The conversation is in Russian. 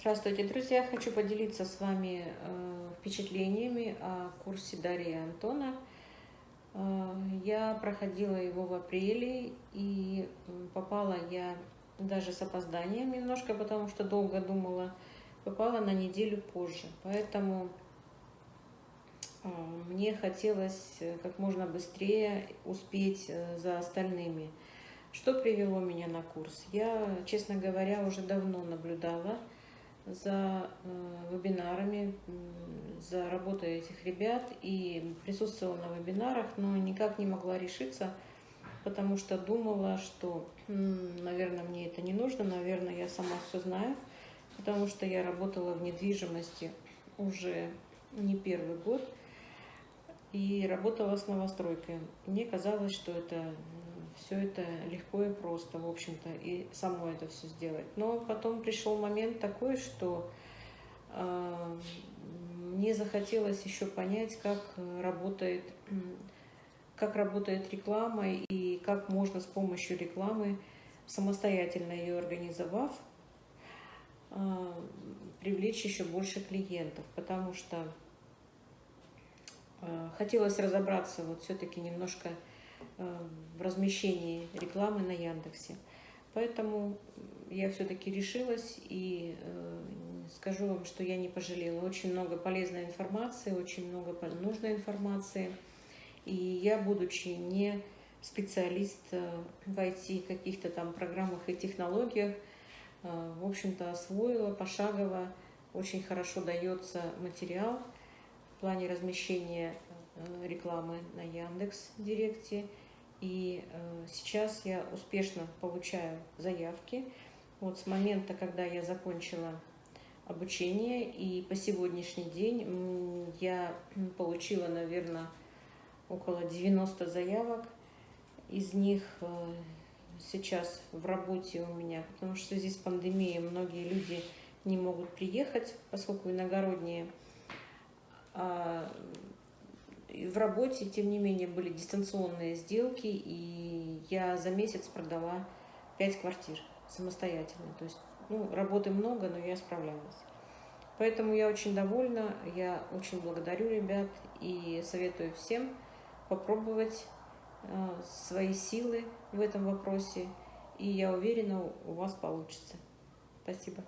Здравствуйте, друзья! Хочу поделиться с вами э, впечатлениями о курсе Дарьи Антона. Э, я проходила его в апреле и попала я даже с опозданием немножко, потому что долго думала, попала на неделю позже. Поэтому э, мне хотелось как можно быстрее успеть за остальными. Что привело меня на курс? Я, честно говоря, уже давно наблюдала за э, вебинарами, за работой этих ребят и присутствовала на вебинарах, но никак не могла решиться, потому что думала, что, наверное, мне это не нужно, наверное, я сама все знаю, потому что я работала в недвижимости уже не первый год и работала с новостройкой. Мне казалось, что это все это легко и просто, в общем-то, и само это все сделать. Но потом пришел момент такой, что э, мне захотелось еще понять, как работает, как работает реклама и как можно с помощью рекламы, самостоятельно ее организовав, э, привлечь еще больше клиентов, потому что э, хотелось разобраться вот все-таки немножко в размещении рекламы на Яндексе. Поэтому я все-таки решилась и э, скажу вам, что я не пожалела. Очень много полезной информации, очень много нужной информации. И я, будучи не специалист э, в IT, каких-то там программах и технологиях, в общем-то, освоила пошагово. Очень хорошо дается материал в плане размещения рекламы на Яндекс Директе. И э, сейчас я успешно получаю заявки. Вот с момента, когда я закончила обучение, и по сегодняшний день я получила, наверное, около 90 заявок. Из них э, сейчас в работе у меня, потому что в связи многие люди не могут приехать, поскольку иногородние. А в работе, тем не менее, были дистанционные сделки, и я за месяц продала 5 квартир самостоятельно. То есть, ну, работы много, но я справлялась. Поэтому я очень довольна, я очень благодарю ребят и советую всем попробовать э, свои силы в этом вопросе. И я уверена, у вас получится. Спасибо.